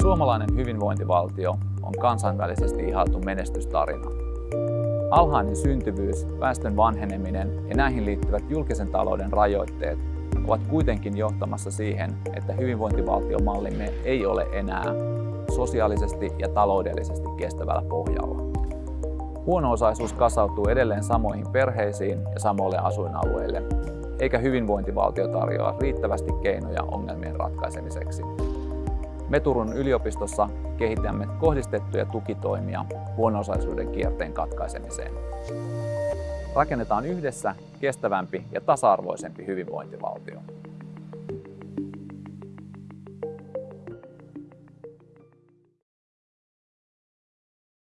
Suomalainen hyvinvointivaltio on kansainvälisesti ihailtu menestystarina. Alhainen syntyvyys, väestön vanheneminen ja näihin liittyvät julkisen talouden rajoitteet ovat kuitenkin johtamassa siihen, että hyvinvointivaltiomallimme ei ole enää sosiaalisesti ja taloudellisesti kestävällä pohjalla. Huono-osaisuus kasautuu edelleen samoihin perheisiin ja samoille asuinalueille, eikä hyvinvointivaltio tarjoa riittävästi keinoja ongelmien ratkaisemiseksi. Me Turun yliopistossa kehitämme kohdistettuja tukitoimia huono-osaisuuden kierteen katkaisemiseen. Rakennetaan yhdessä kestävämpi ja tasa-arvoisempi hyvinvointivaltio.